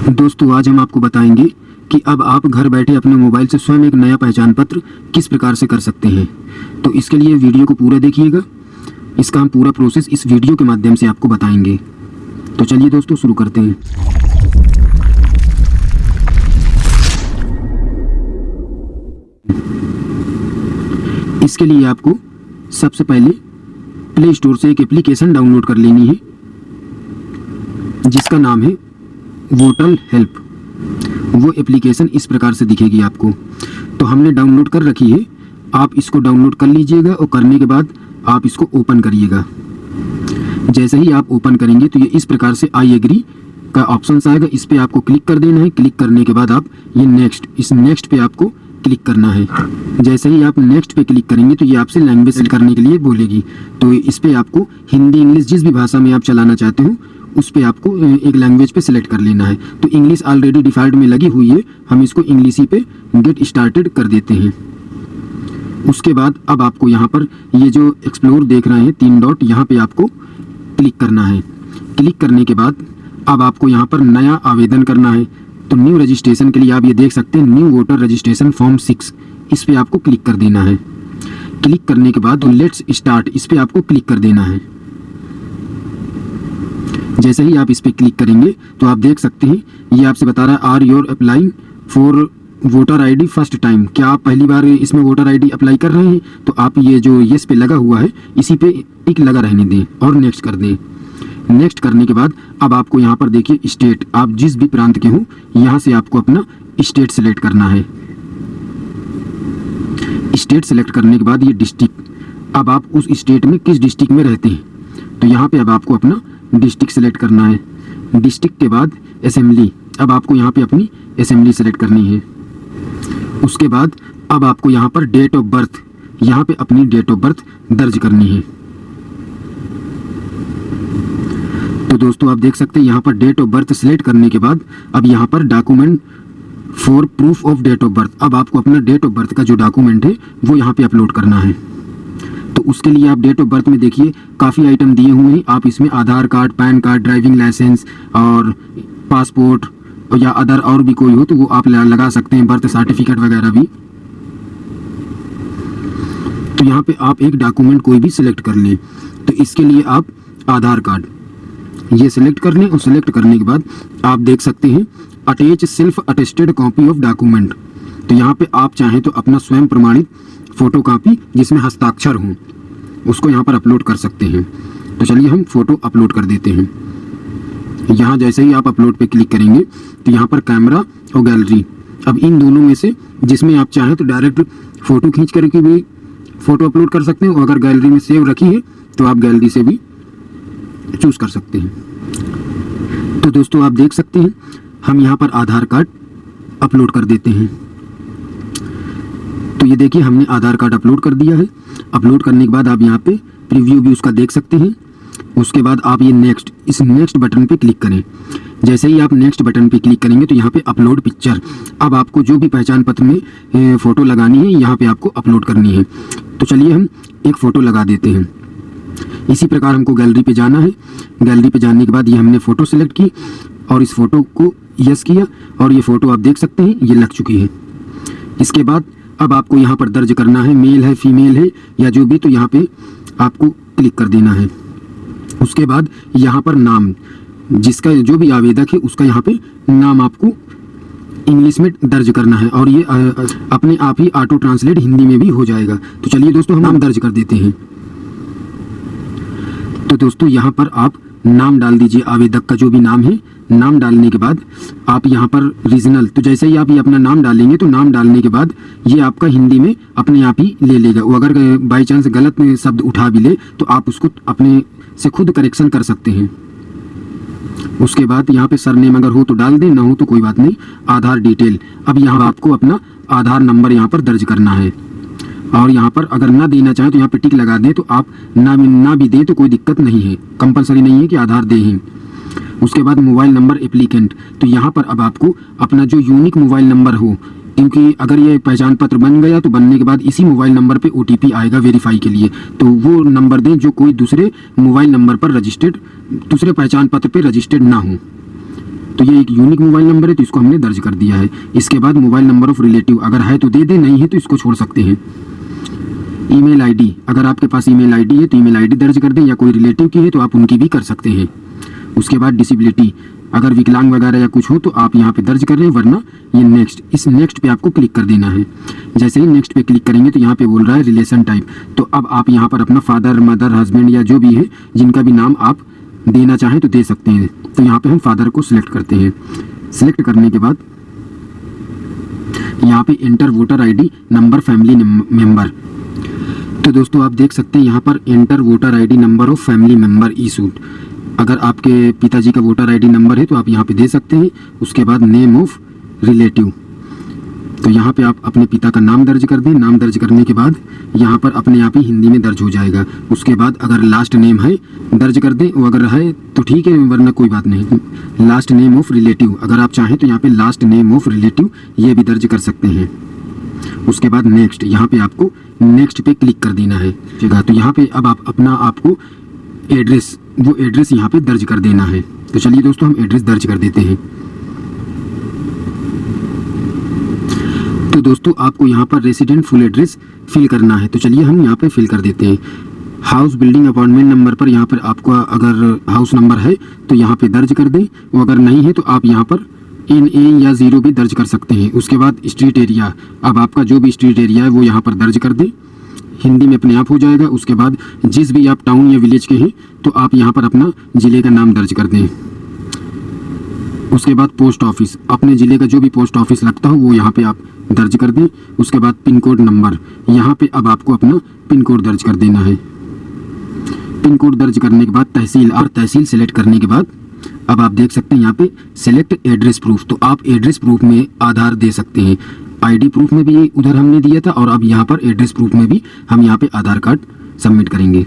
दोस्तों, आज हम आपको बताएँगे कि अब आप घर बैठे अपने मोबाइल से स्वयं एक नया पहचान पत्र किस प्रकार से कर सकते हैं। तो इसके लिए वीडियो को पूरा देखिएगा। इसका हम पूरा प्रोसेस इस वीडियो के माध्यम से आपको बताएँगे। तो चलिए दोस्तों, शुरू करते हैं। इसके लिए आपको सबसे पहले प्ले स्टोर से एक एप्लीकेशन डाउनलोड कर लेनी है, जिसका नाम है वोटल हेल्प। वो एप्लीकेशन इस प्रकार से दिखेगी आपको। तो हमने डाउनलोड कर रखी है। आप इसको डाउनलोड कर लीजिएगा और करने के बाद आप इसको ओपन करिएगा। जैसे ही आप ओपन करेंगे तो ये इस प्रकार से आई एग्री का ऑप्शन आएगा। इस पर आपको क्लिक कर देना है। क्लिक करने के बाद आप ये नेक्स्ट इस नेक्स्ट पे आपको क्लिक करना है। जैसे ही आप नेक्स्ट पे क्लिक करेंगे तो ये आपसे लैंग्वेज करने के लिए बोलेगी। तो इस पर आपको हिंदी, इंग्लिश जिस भी भाषा में आप चलाना चाहते हो उस पर आपको एक लैंग्वेज पे सिलेक्ट कर लेना है। तो इंग्लिश ऑलरेडी डिफ़ॉल्ट में लगी हुई है। हम इसको इंग्लिश ही पे गेट स्टार्टेड कर देते हैं। उसके बाद अब आपको यहाँ पर ये जो एक्सप्लोर देख रहे हैं, तीन डॉट यहाँ पे आपको क्लिक करना है। क्लिक करने के बाद अब आपको यहाँ पर नया आवेदन करना है। तो न्यू रजिस्ट्रेशन के लिए आप ये देख सकते हैं new voter registration form six इस पर आपको क्लिक कर देना है। क्लिक करने के बाद लेट्स स्टार्ट इस पर आपको क्लिक कर देना है। जैसे ही आप इस पर क्लिक करेंगे तो आप देख सकते हैं, ये आपसे बता रहा है are your applying for voter ID first time क्या आप पहली बार इसमें वोटर आईडी अप्लाई कर रहे हैं? तो आप ये जो यस पे लगा हुआ है, इसी पे टिक लगा रहने दें और नेक्स्ट कर दें। नेक्स्ट करने के बाद, अब आपको यहाँ पर देखिए स्टेट आप जिस भी प्रांत के हो, यहाँ से आपको अपना स्टेट सेलेक्ट करना है। स्टेट सेलेक्ट करने के बाद ये डिस्ट्रिक्ट अब आप उस स्टेट में किस डिस्ट्रिक्ट में रहते हैं? तो यहाँ पे अब आपको अपना डिस्ट्रिक्ट सेलेक्ट करना है। डिस्ट्रिक्ट के बाद असेंबली। अब आपको यहाँ पे अपनी असेंबली सेलेक्ट करनी है। उसके बाद अब आपको यहाँ पर डेट ऑफ़ बर्थ यहाँ पे अपनी डेट ऑफ़ बर्थ दर्ज करनी है। तो दोस्तों, आप देख सकते हैं, यहाँ पर डेट ऑफ़ बर्थ सेलेक्ट करने के बाद अब यहाँ पर document for proof of date of birth अब आपको अपना डेट ऑफ़ बर्थ का जो डॉक्यूमेंट है, वो यहाँ पे अपलोड करना है। तो उसके लिए आप डेट ऑफ़ बर्थ में देखिए, काफ़ी आइटम दिए हुए हैं। आप इसमें Aadhaar card, PAN card driving licence और पासपोर्ट या अदर और भी कोई हो तो वो आप लगा सकते हैं बर्थ सर्टिफिकेट वगैरह भी। तो यहाँ पे आप एक डॉक्यूमेंट कोई भी सिलेक्ट कर लें। तो इसके लिए आप आधार कार्ड, ये सिलेक्ट कर लें और सिलेक्ट करने के बाद आप देख सकते हैं attach self attested copy of document तो यहाँ पे आप चाहें तो अपना स्वयं प्रमाणित फ़ोटो कॉपी जिसमें हस्ताक्षर हो, उसको यहाँ पर अपलोड कर सकते हैं। तो चलिए हम फ़ोटो अपलोड कर देते हैं। यहाँ जैसे ही आप अपलोड पे क्लिक करेंगे तो यहाँ पर कैमरा और गैलरी। अब इन दोनों में से जिसमें आप चाहें तो डायरेक्ट फ़ोटो खींच करके भी फ़ोटो अपलोड कर सकते हैं, और अगर गैलरी में सेव रखी है तो आप गैलरी से भी चूज़ कर सकते हैं। तो दोस्तों, आप देख सकते हैं, हम यहाँ पर आधार कार्ड अपलोड कर देते हैं। तो ये देखिए, हमने आधार कार्ड अपलोड कर दिया है। अपलोड करने के बाद आप यहाँ पे प्रीव्यू भी उसका देख सकते हैं। उसके बाद आप ये नेक्स्ट, इस नेक्स्ट बटन पे क्लिक करें। जैसे ही आप नेक्स्ट बटन पे क्लिक करेंगे तो यहाँ पे अपलोड पिक्चर। अब आपको जो भी पहचान पत्र में फ़ोटो लगानी है, यहाँ पे आपको अपलोड करनी है। तो चलिए हम एक फ़ोटो लगा देते हैं। इसी प्रकार हमको गैलरी पे जाना है। गैलरी पे जाने के बाद ये हमने फ़ोटो सेलेक्ट की और इस फ़ोटो को यस किया और ये फ़ोटो आप देख सकते हैं, ये लग चुकी है। इसके बाद अब आपको यहाँ पर दर्ज करना है मेल है फीमेल है, या जो भी तो यहाँ पे आपको क्लिक कर देना है। उसके बाद यहाँ पर नाम, जिसका जो भी आवेदक है, उसका यहाँ पे नाम आपको इंग्लिश में दर्ज करना है, और ये अपने आप ही ऑटो ट्रांसलेट हिंदी में भी हो जाएगा। तो चलिए दोस्तों, हम नाम दर्ज कर देते हैं। तो दोस्तों, यहाँ पर आप नाम डाल दीजिए, आवेदक का जो भी नाम है नाम डालने के बाद आप यहाँ पर रीजनल तो जैसे ही आप ये अपना नाम डालेंगे तो नाम डालने के बाद ये आपका हिंदी में अपने आप ही ले लेगा। वो अगर बाई चांस गलत शब्द उठा भी ले तो आप उसको अपने से खुद करेक्शन कर सकते हैं। उसके बाद यहाँ पे सरनेम अगर हो तो डाल दें, ना हो तो कोई बात नहीं, आधार डिटेल अब यहाँ आपको अपना आधार नंबर यहाँ पर दर्ज करना है। और यहाँ पर अगर ना देना चाहें तो यहाँ पे टिक लगा दें तो आप ना ना भी दें तो कोई दिक्कत नहीं है। कंपलसरी नहीं है कि आधार दे उसके बाद मोबाइल नंबर एप्लीकेंट। तो यहाँ पर अब आपको अपना जो यूनिक मोबाइल नंबर हो, क्योंकि अगर ये पहचान पत्र बन गया तो बनने के बाद इसी मोबाइल नंबर पे ओटीपी आएगा वेरीफाई के लिए। तो वो नंबर दें जो कोई दूसरे मोबाइल नंबर पर रजिस्टर्ड दूसरे पहचान पत्र पे रजिस्टर्ड ना हो। तो ये एक यूनिक मोबाइल नंबर है तो इसको हमने दर्ज कर दिया है। इसके बाद मोबाइल नंबर ऑफ़ रिलेटिव अगर है तो दे दें, नहीं है तो इसको छोड़ सकते हैं। ईमेल आईडी, अगर आपके पास ईमेल आईडी है तो ईमेल आईडी दर्ज कर दें, या कोई रिलेटिव की है तो आप उनकी भी कर सकते हैं। उसके बाद डिसेबिलिटी अगर विकलांग वगैरह या कुछ हो तो आप यहाँ पे दर्ज कर रहे हैं वरना ये नेक्स्ट इस नेक्स्ट पे आपको क्लिक कर देना है। जैसे ही नेक्स्ट पे क्लिक करेंगे तो यहाँ पे बोल रहा है रिलेशन टाइप तो अब आप यहाँ पर अपना फादर मदर हस्बैंड या जो भी है, जिनका भी नाम आप देना चाहें तो दे सकते हैं। तो यहाँ पे हम फादर को सिलेक्ट करते हैं। सिलेक्ट करने के बाद यहाँ पे enter voter ID number family member तो दोस्तों आप देख सकते हैं यहाँ पर enter voter ID number of family member ई सूट अगर आपके पिताजी का वोटर आईडी नंबर है तो आप यहाँ पे दे सकते हैं। उसके बाद नेम ऑफ़ रिलेटिव तो यहाँ पे आप अपने पिता का नाम दर्ज कर दें। नाम दर्ज करने के बाद यहाँ पर अपने आप ही हिंदी में दर्ज हो जाएगा। उसके बाद अगर लास्ट नेम है, दर्ज कर दें। वो अगर है तो ठीक है, वरना कोई बात नहीं। लास्ट नेम ऑफ़ रिलेटिव अगर आप चाहें तो यहाँ पे लास्ट नेम ऑफ़ रिलेटिव ये भी दर्ज कर सकते हैं। उसके बाद नेक्स्ट यहाँ पे आपको नेक्स्ट पे क्लिक कर देना है। है? तो यहाँ पे अब आप अपना आपको एड्रेस वो एड्रेस यहाँ पे दर्ज कर देना है। तो चलिए दोस्तों, हम एड्रेस दर्ज कर देते हैं। तो दोस्तों, आपको यहाँ पर रेसिडेंट फुल एड्रेस फिल करना है। तो चलिए हम यहाँ पे फिल कर देते हैं। हाउस बिल्डिंग अपार्टमेंट नंबर पर यहाँ पर आपका अगर हाउस नंबर है तो यहाँ पे दर्ज कर दें। वो अगर नहीं है तो आप यहाँ पर एन ए या ज़ीरो भी दर्ज कर सकते हैं। उसके बाद स्ट्रीट एरिया अब आपका जो भी स्ट्रीट एरिया है, वो यहाँ पर दर्ज कर दें। हिंदी में अपने आप हो जाएगा। उसके बाद जिस भी आप टाउन या विलेज के हैं तो आप यहाँ पर अपना ज़िले का नाम दर्ज कर दें। उसके बाद पोस्ट ऑफ़िस अपने ज़िले का जो भी पोस्ट ऑफ़िस लगता हो, वो यहाँ पे आप दर्ज कर दें। उसके बाद पिन कोड नंबर यहाँ पे अब आपको अपना पिन कोड दर्ज कर देना है। पिन कोड दर्ज करने के बाद तहसील और तहसील सेलेक्ट करने के बाद अब आप देख सकते हैं यहाँ पे सेलेक्ट एड्रेस प्रूफ तो आप एड्रेस प्रूफ में आधार दे सकते हैं। आईडी प्रूफ में भी उधर हमने दिया था और अब यहाँ पर एड्रेस प्रूफ में भी हम यहाँ पे आधार कार्ड सबमिट करेंगे।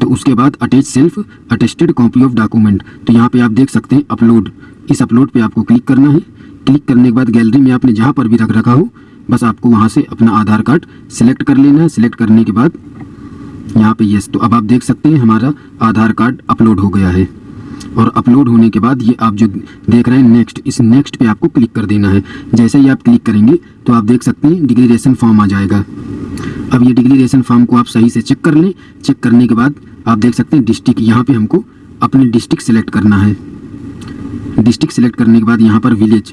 तो उसके बाद attach self attested copy of document तो यहाँ पे आप देख सकते हैं अपलोड इस अपलोड पे आपको क्लिक करना है। क्लिक करने के बाद गैलरी में आपने जहाँ पर भी रख रखा हो, बस आपको वहाँ से अपना आधार कार्ड सिलेक्ट कर लेना है। सिलेक्ट करने के बाद यहाँ पे यस तो अब आप देख सकते हैं हमारा आधार कार्ड अपलोड हो गया है। और अपलोड होने के बाद ये आप जो देख रहे हैं नेक्स्ट इस नेक्स्ट पे आपको क्लिक कर देना है। जैसे ही आप क्लिक करेंगे तो आप देख सकते हैं डिग्रेडेशन फॉर्म आ जाएगा। अब ये डिग्रेडेशन फॉर्म को आप सही से चेक कर लें। चेक करने के बाद आप देख सकते हैं डिस्ट्रिक्ट यहाँ पर हमको अपनी डिस्ट्रिक्ट सेलेक्ट करना है। डिस्ट्रिक्ट सेलेक्ट करने के बाद यहाँ पर विलेज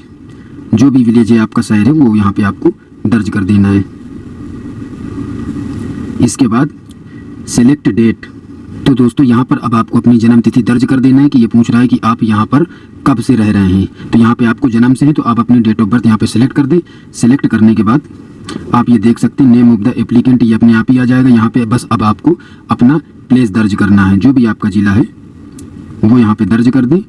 जो भी विलेज है आपका शहर है, वो यहाँ पर आपको दर्ज कर देना है। इसके बाद सेलेक्ट डेट तो दोस्तों, यहाँ पर अब आपको अपनी जन्म तिथि दर्ज कर देना है कि ये पूछ रहा है कि आप यहाँ पर कब से रह रहे हैं। तो यहाँ पे आपको जन्म से है तो आप अपनी डेट ऑफ़ बर्थ यहाँ पे सिलेक्ट कर दें। सिलेक्ट करने के बाद आप ये देख सकते हैं नेम ऑफ़ द एप्लीकेंट ये अपने आप ही आ जाएगा। यहाँ पे बस अब आपको अपना प्लेस दर्ज करना है। जो भी आपका जिला है, वो यहाँ पे दर्ज कर दें।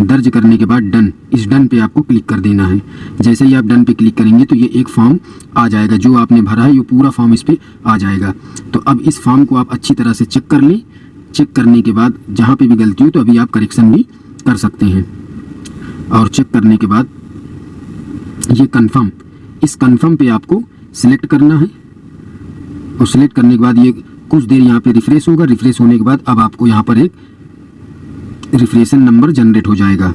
दर्ज करने के बाद डन इस डन पे आपको क्लिक कर देना है। जैसे ही आप डन पे क्लिक करेंगे तो ये एक फॉर्म आ जाएगा। जो आपने भरा है, ये पूरा फॉर्म इस पे आ जाएगा। तो अब इस फॉर्म को आप अच्छी तरह से चेक कर लें। चेक करने के बाद जहाँ पे भी गलती हो तो अभी आप करेक्शन भी कर सकते हैं। और चेक करने के बाद ये कंफर्म इस कंफर्म पे आपको सिलेक्ट करना है। और सिलेक्ट करने के बाद ये कुछ देर यहाँ पे रिफ्रेश होगा। रिफ्रेश होने के बाद अब आपको यहाँ पर एक रिफ्रेशन नंबर जनरेट हो जाएगा।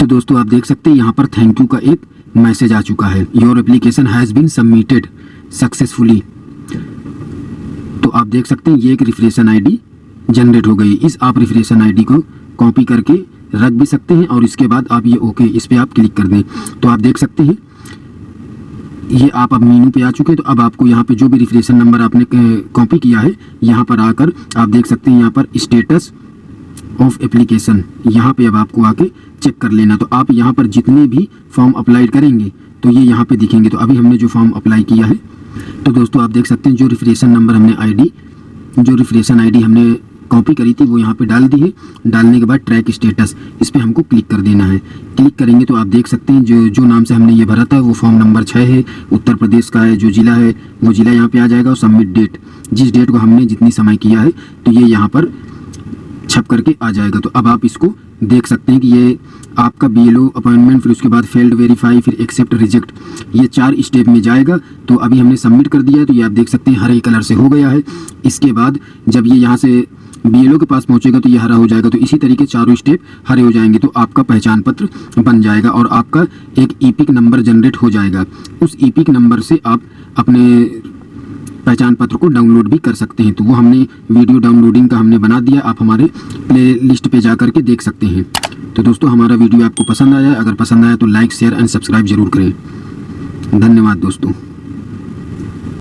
तो दोस्तों, आप देख सकते हैं यहाँ पर थैंक यू का एक मैसेज आ चुका है। Your application has been submitted successfully. देख सकते हैं, ये एक रिफ्रेशन आईडी जनरेट हो गई इस आप रिफ्रेशन आईडी को कॉपी करके रख भी सकते हैं और इसके बाद आप ये ओके इस पर आप क्लिक कर दें। तो आप देख सकते हैं, ये आप अब मीनू पे आ चुके हैं। तो अब आपको यहाँ पे जो भी रिफ्रेशन नंबर आपने कॉपी किया है, यहाँ पर आकर आप देख सकते हैं, यहाँ पर स्टेटस ऑफ़ एप्लीकेशन यहाँ पे अब आपको आके चेक कर लेना। तो आप यहाँ पर जितने भी फॉर्म अप्लाई करेंगे तो ये यहाँ पे दिखेंगे। तो अभी हमने जो फॉर्म अप्लाई किया है तो दोस्तों, आप देख सकते हैं जो रिफ्रेशन नंबर हमने आईडी जो रिफ्रेशन आईडी हमने कॉपी करी थी, वो यहाँ पे डाल दी है। डालने के बाद ट्रैक स्टेटस इस पर हमको क्लिक कर देना है। क्लिक करेंगे तो आप देख सकते हैं जो जो नाम से हमने ये भरा था, वो फॉर्म नंबर छः है, उत्तर प्रदेश का है, जो ज़िला है, वो ज़िला यहाँ पे आ जाएगा और सबमिट डेट जिस डेट को हमने जितनी समय किया है तो ये यहाँ पर छप करके आ जाएगा। तो अब आप इसको देख सकते हैं कि ये आपका बीएलओ अपॉइंटमेंट फिर उसके बाद फेल्ड वेरीफाई फिर एक्सेप्ट रिजेक्ट ये चार स्टेप में जाएगा। तो अभी हमने सबमिट कर दिया है तो ये आप देख सकते हैं, हरे कलर से हो गया है। इसके बाद जब ये यहाँ से बीएलओ के पास पहुँचेगा तो ये हरा हो जाएगा। तो इसी तरीके चारों स्टेप हरे हो जाएँगे तो आपका पहचान पत्र बन जाएगा और आपका एक ईपिक नंबर जनरेट हो जाएगा। उस ईपिक नंबर से आप अपने पहचान पत्र को डाउनलोड भी कर सकते हैं। तो वो हमने वीडियो डाउनलोडिंग का हमने बना दिया। आप हमारे प्ले लिस्ट पर जा करके देख सकते हैं। तो दोस्तों, हमारा वीडियो आपको पसंद आया। अगर पसंद आया तो लाइक, शेयर एंड सब्सक्राइब ज़रूर करें। धन्यवाद दोस्तों।